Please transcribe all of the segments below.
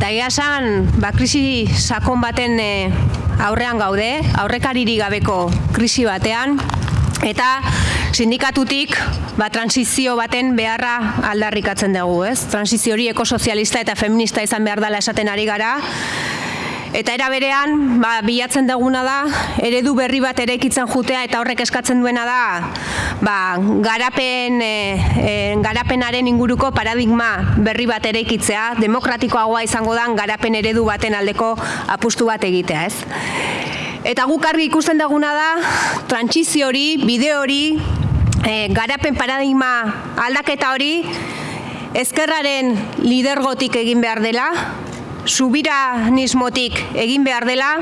Eta egia esan, ba, krisi sakon baten e, aurrean gaude, aurrekariri gabeko krisi batean, eta sindikatutik ba, transizio baten beharra aldarrikatzen dugu, ez? Transizio hori ekosozialista eta feminista izan behar dela esaten ari gara, Eta era berean, ba, bilatzen duguna da, eredu berri bat ere ikitzen jutea eta horrek eskatzen duena da, ba, garapen, e, e, garapenaren inguruko paradigma berri bat ere ikitzea, demokratikoagoa izango da garapen eredu baten aldeko apustu bat egitea, ez? Eta guk argi ikusten duguna da, trantzizio hori, bide hori, e, garapen paradigma aldaketa hori, ezkerraren lidergotik egin behar dela, subiranismotik egin behar dela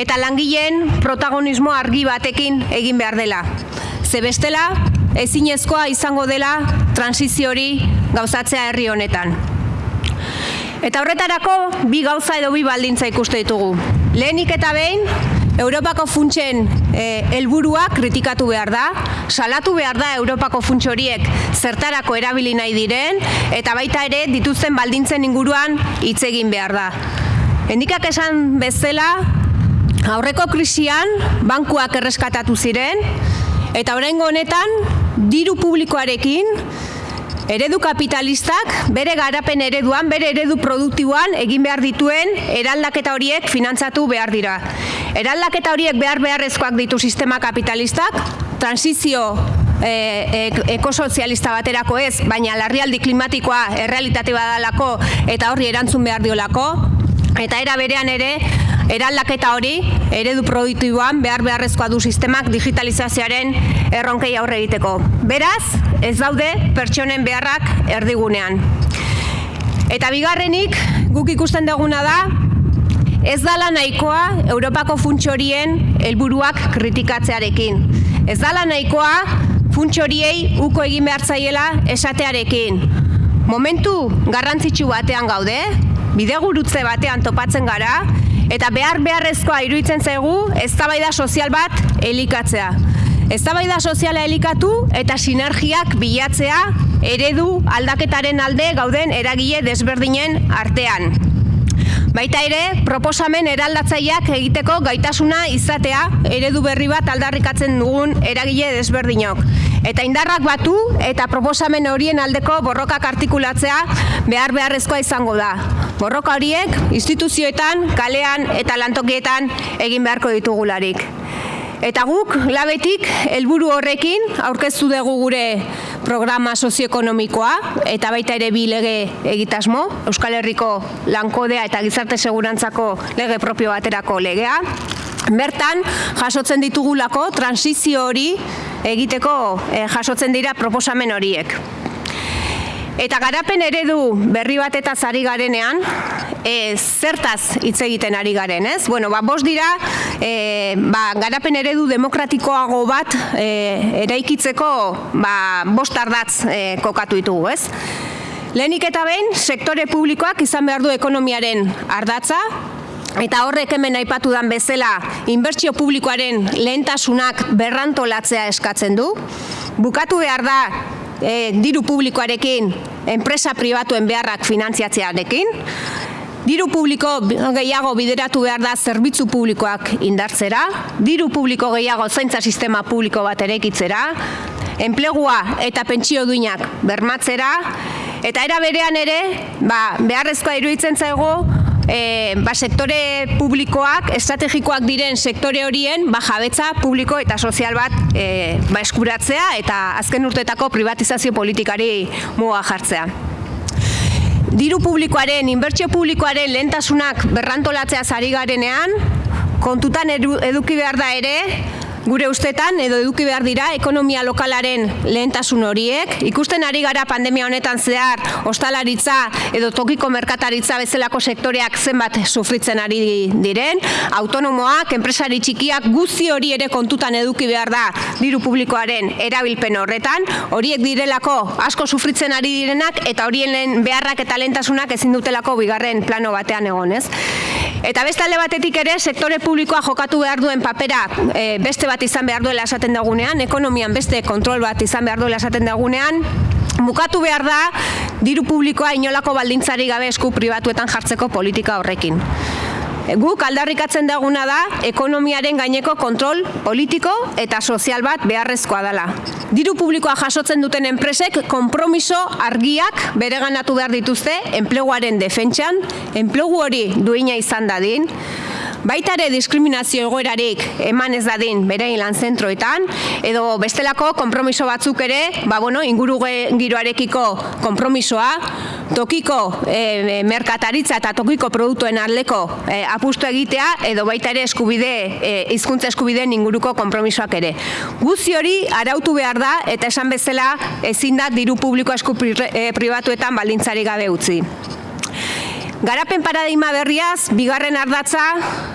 eta langileen protagonismo argi batekin egin behar dela. Ze bestela, ezinezkoa izango dela transizio hori gauzatzea herri honetan. Eta horretarako bi gauza edo bi baldintza ikuste ditugu. Lehenik eta behin, Europako funtsen eh, helburua kritikatu behar da, salatu behar da Europako funts horiek zertarako erabili nahi diren, eta baita ere dituzten baldintzen inguruan hitz egin behar da. Endikak esan bezala, aurreko krisian bankuak erreskatatu ziren, eta oraingo honetan diru publikoarekin Eredu kapitalistak bere garapen ereduan, bere eredu produktiboan egin behar dituen eraldaketa horiek finantzatu behar dira. Eraldaketa horiek behar beharrezkoak ditu sistema kapitalistak, transizio e, e, ekosozialista baterako ez, baina larrialdi klimatikoa errealitate badalako eta horri erantzun behar diolako, eta era berean ere, eraldaketa hori, eredu produktiboan behar beharrezkoa du sistemak digitalizazioaren erronkei aurre egiteko. Beraz, ez daude pertsonen beharrak erdigunean. Eta bigarrenik, guk ikusten duguna da, ez dala nahikoa Europako funtsorien helburuak kritikatzearekin. Ez dala nahikoa funtsoriei uko egin behar zaiela esatearekin. Momentu garrantzitsu batean gaude, bidegurutze batean topatzen gara, eta behar beharrezkoa iruditzen zaigu eztabaida sozial bat elikatzea. Eztabaida soziala elikatu eta sinergiak bilatzea eredu aldaketaren alde gauden eragile desberdinen artean. Baita ere, proposamen eraldatzaileak egiteko gaitasuna izatea eredu berri bat aldarrikatzen dugun eragile desberdinok. Eta indarrak batu eta proposamen horien aldeko borrokak artikulatzea behar beharrezkoa izango da. Borroka horiek instituzioetan, kalean eta lantokietan egin beharko ditugularik. Eta guk, labetik, helburu horrekin, aurkeztu dugu gure programa sozioekonomikoa, eta baita ere bi lege egitasmo, Euskal Herriko lankodea eta gizarte segurantzako lege propio baterako legea. Bertan, jasotzen ditugulako, transizio hori egiteko eh, jasotzen dira proposamen horiek. Eta garapen eredu berri bat eta zari garenean, e, zertaz hitz egiten ari garen, ez? Bueno, ba, bost dira, e, ba, garapen eredu demokratikoago bat e, eraikitzeko ba, bost ardatz e, kokatu ditugu, ez? Lehenik eta behin, sektore publikoak izan behar du ekonomiaren ardatza, Eta horrek hemen aipatu dan bezala, inbertsio publikoaren lehentasunak berrantolatzea eskatzen du. Bukatu behar da e, diru publikoarekin enpresa pribatuen beharrak finantziatzearekin. Diru publiko gehiago bideratu behar da zerbitzu publikoak indartzera, diru publiko gehiago zaintza sistema publiko bat erekitzera, enplegua eta pentsio duinak bermatzera, eta era berean ere, ba, beharrezkoa iruditzen zaigu, e, ba, sektore publikoak, estrategikoak diren sektore horien ba, jabetza publiko eta sozial bat e, ba, eskuratzea eta azken urtetako privatizazio politikari muga jartzea. Diru publikoaren, inbertsio publikoaren lehentasunak berrantolatzea zari garenean, kontutan eduki behar da ere, gure ustetan edo eduki behar dira ekonomia lokalaren lehentasun horiek. Ikusten ari gara pandemia honetan zehar ostalaritza edo tokiko merkataritza bezalako sektoreak zenbat sufritzen ari diren. Autonomoak, enpresari txikiak guzti hori ere kontutan eduki behar da diru publikoaren erabilpen horretan. Horiek direlako asko sufritzen ari direnak eta horien beharrak eta lehentasunak ezin dutelako bigarren plano batean egonez. Eta beste alde batetik ere, sektore publikoa jokatu behar duen papera e, beste bat izan behar duela esaten dagunean, ekonomian beste kontrol bat izan behar duela esaten dagunean, Mukatu behar da, diru publikoa inolako baldintzari gabe esku pribatuetan jartzeko politika horrekin. Guk aldarrikatzen daguna da ekonomiaren gaineko kontrol politiko eta sozial bat beharrezkoa dela. Diru publikoa jasotzen duten enpresek konpromiso argiak bereganatu behar dituzte enpleguaren defentsan, enplegu hori duina izan dadin, Baita ere diskriminazio egoerarik eman ez dadin berein lan zentroetan, edo bestelako konpromiso batzuk ere, ba, bueno, inguru giroarekiko konpromisoa, tokiko e, merkataritza eta tokiko produktuen arleko e, apustu egitea, edo baita ere eskubide, e, izkuntza eskubideen inguruko konpromisoak ere. Guzi hori arautu behar da, eta esan bezala ezin da diru publiko esku pribatuetan baldintzari gabe utzi. Garapen paradigma berriaz, bigarren ardatza,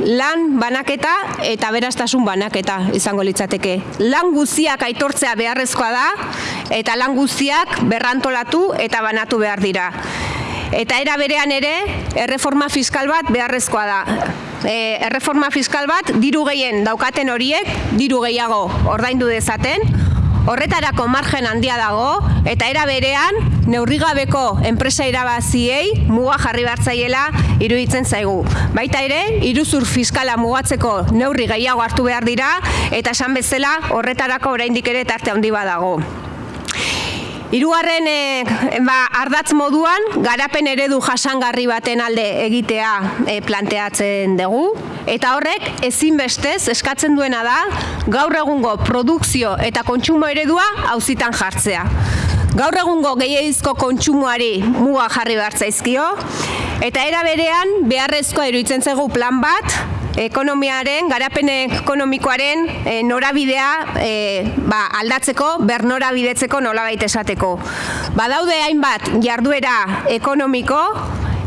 lan banaketa eta beraztasun banaketa izango litzateke. Lan guztiak aitortzea beharrezkoa da eta lan guztiak berrantolatu eta banatu behar dira. Eta era berean ere, erreforma fiskal bat beharrezkoa da. E, erreforma fiskal bat diru gehien daukaten horiek, diru gehiago ordaindu dezaten, Horretarako margen handia dago eta era berean neurrigabeko enpresa irabaziei muga jarri hartzaiela iruditzen zaigu. Baita ere, iruzur fiskala mugatzeko neurri gehiago hartu behar dira eta esan bezala horretarako oraindik ere tarte handi badago. Hirugarren e, ba, ardatz moduan garapen eredu jasangarri baten alde egitea e, planteatzen dugu eta horrek ezinbestez eskatzen duena da gaur egungo produkzio eta kontsumo eredua auzitan jartzea. Gaur egungo gehiagizko kontsumoari muga jarri behar zaizkio eta era berean beharrezkoa iruditzen zaigu plan bat ekonomiaren, garapen ekonomikoaren e, norabidea e, ba, aldatzeko, ber norabidetzeko nolabait esateko. Badaude hainbat jarduera ekonomiko,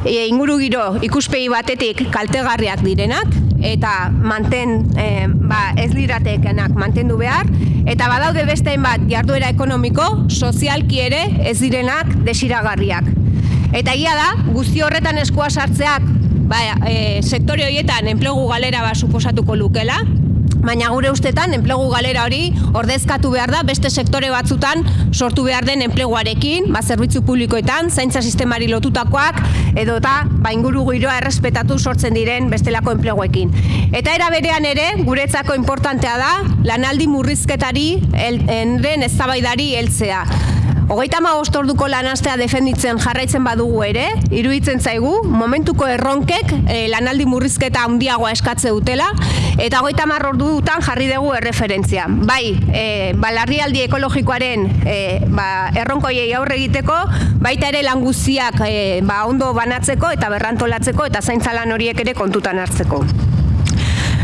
e, inguru giro ikuspegi batetik kaltegarriak direnak, eta manten, e, ba, ez liratekenak mantendu behar, eta badaude beste hainbat jarduera ekonomiko, sozialki ere ez direnak desiragarriak. Eta ia da, guzti horretan eskua sartzeak ba, e, sektore horietan enplegu galera ba suposatuko lukela, baina gure ustetan enplegu galera hori ordezkatu behar da beste sektore batzutan sortu behar den enpleguarekin, ba, zerbitzu publikoetan, zaintza sistemari lotutakoak, edo eta ba, inguru giroa errespetatu sortzen diren bestelako enpleguekin. Eta era berean ere, guretzako importantea da, lanaldi murrizketari, enren eztabaidari heltzea. Hogeita ma orduko lanastea defenditzen jarraitzen badugu ere, iruditzen zaigu, momentuko erronkek e, lanaldi murrizketa handiagoa eskatze dutela, eta hogeita ma ordutan jarri dugu erreferentzia. Bai, e, balarrialdi ekologikoaren e, ba, erronkoiei aurre egiteko, baita ere languziak e, ba, ondo banatzeko eta berrantolatzeko eta zaintzalan horiek ere kontutan hartzeko.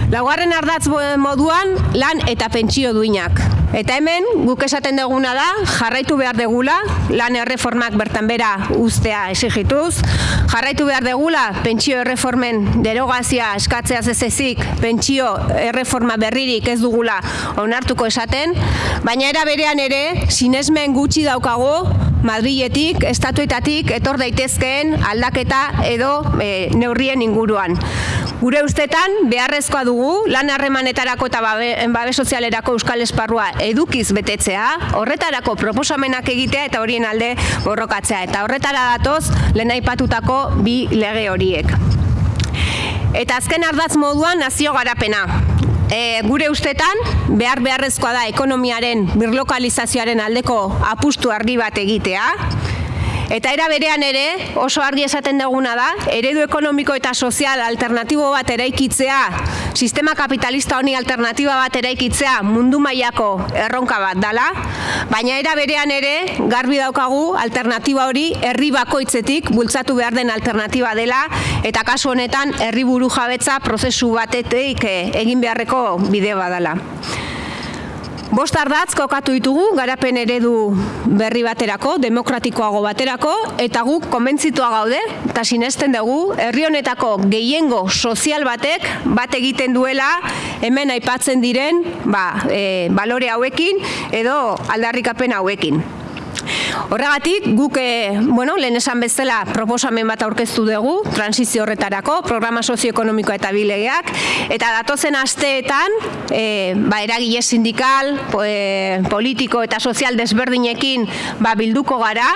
Laugarren ardatz moduan lan eta pentsio duinak. Eta hemen, guk esaten duguna da, jarraitu behar degula, lan erreformak bertan bera ustea esigituz, jarraitu behar degula, pentsio erreformen derogazia eskatzea zezezik, pentsio erreforma berririk ez dugula onartuko esaten, baina era berean ere, sinesmen gutxi daukago, Madriletik, estatuetatik, etor daitezkeen aldaketa edo e, neurrien inguruan. Gure ustetan, beharrezkoa dugu, lan harremanetarako eta babe, babe sozialerako euskal esparrua edukiz betetzea, horretarako proposamenak egitea eta horien alde borrokatzea. Eta horretara datoz, lehen aipatutako bi lege horiek. Eta azken ardaz moduan nazio garapena e, gure ustetan behar beharrezkoa da ekonomiaren birlokalizazioaren aldeko apustu argi bat egitea Eta era berean ere, oso argi esaten duguna da, eredu ekonomiko eta sozial alternatibo bat eraikitzea, sistema kapitalista honi alternatiba bat eraikitzea mundu mailako erronka bat dala, baina era berean ere, garbi daukagu alternatiba hori herri bakoitzetik bultzatu behar den alternatiba dela, eta kasu honetan herri buru jabetza prozesu batetik eh, egin beharreko bideo badala. Bost ardatz kokatu ditugu garapen eredu berri baterako, demokratikoago baterako, eta guk konbentzitua gaude, eta sinesten dugu, herri honetako gehiengo sozial batek bat egiten duela hemen aipatzen diren ba, e, balore hauekin edo aldarrikapen hauekin. Horregatik, guk, e, bueno, lehen esan bezala proposamen bat aurkeztu dugu, transizio horretarako, programa sozioekonomikoa eta bilegeak, eta datozen asteetan, e, ba, eragile sindikal, e, politiko eta sozial desberdinekin ba, bilduko gara,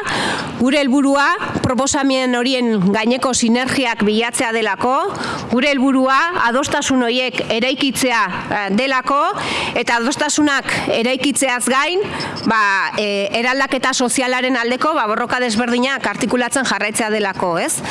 gure helburua proposamen horien gaineko sinergiak bilatzea delako, gure helburua adostasun horiek eraikitzea delako, eta adostasunak eraikitzeaz gain, ba, e, eraldaketa sozialaren aldeko ba, borroka desberdinak artikulatzen jarraitzea delako, ez?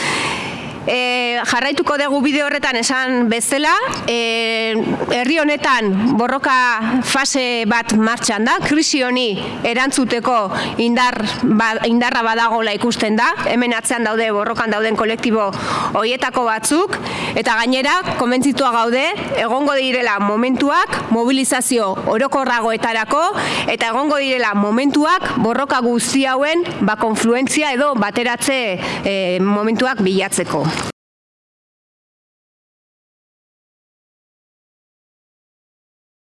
E, jarraituko dugu bideo horretan esan bezala, e, herri honetan borroka fase bat martxan da, krisi honi erantzuteko indar, ba, indarra badagola ikusten da, hemen atzean daude borrokan dauden kolektibo hoietako batzuk, eta gainera, komentzitua gaude, egongo direla momentuak mobilizazio orokorragoetarako, eta egongo direla momentuak borroka guzti hauen ba, konfluentzia edo bateratze e, momentuak bilatzeko.